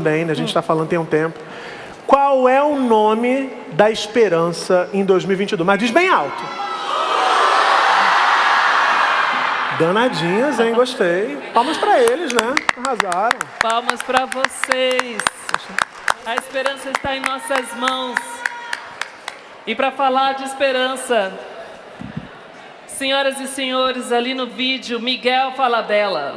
também, né? a gente está falando tem um tempo. Qual é o nome da esperança em 2022? Mas diz bem alto. Danadinhas, hein? Gostei. Palmas para eles, né? Arrasaram. Palmas para vocês. A esperança está em nossas mãos. E para falar de esperança, senhoras e senhores, ali no vídeo, Miguel Falabella.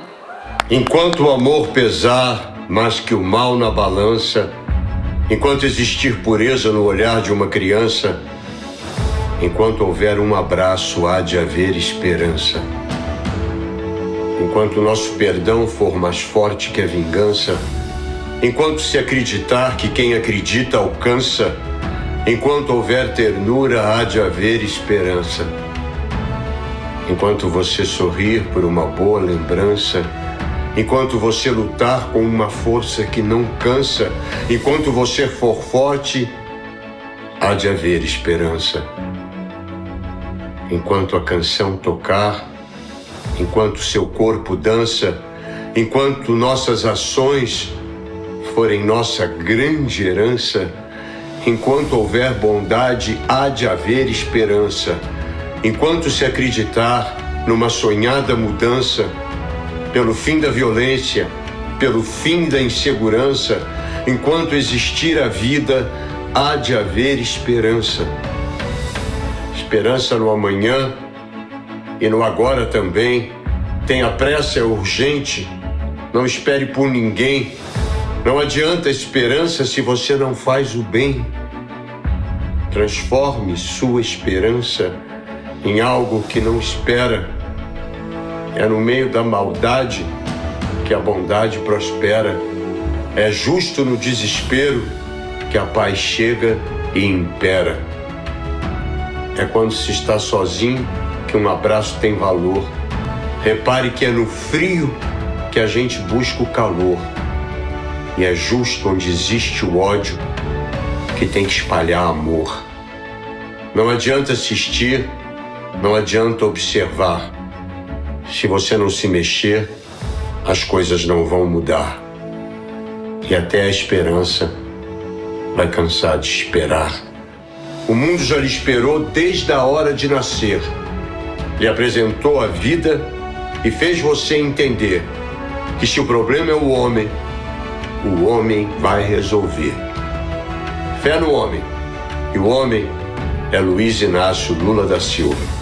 Enquanto o amor pesar mais que o mal na balança, enquanto existir pureza no olhar de uma criança, enquanto houver um abraço, há de haver esperança. Enquanto nosso perdão for mais forte que a vingança, enquanto se acreditar que quem acredita alcança, enquanto houver ternura, há de haver esperança. Enquanto você sorrir por uma boa lembrança, enquanto você lutar com uma força que não cansa, enquanto você for forte, há de haver esperança. Enquanto a canção tocar, enquanto seu corpo dança, enquanto nossas ações forem nossa grande herança, enquanto houver bondade, há de haver esperança. Enquanto se acreditar numa sonhada mudança, pelo fim da violência, pelo fim da insegurança, enquanto existir a vida, há de haver esperança. Esperança no amanhã e no agora também. Tenha pressa, é urgente. Não espere por ninguém. Não adianta esperança se você não faz o bem. Transforme sua esperança em algo que não espera. É no meio da maldade que a bondade prospera. É justo no desespero que a paz chega e impera. É quando se está sozinho que um abraço tem valor. Repare que é no frio que a gente busca o calor. E é justo onde existe o ódio que tem que espalhar amor. Não adianta assistir, não adianta observar. Se você não se mexer, as coisas não vão mudar. E até a esperança vai cansar de esperar. O mundo já lhe esperou desde a hora de nascer. Lhe apresentou a vida e fez você entender que se o problema é o homem, o homem vai resolver. Fé no homem. E o homem é Luiz Inácio Lula da Silva.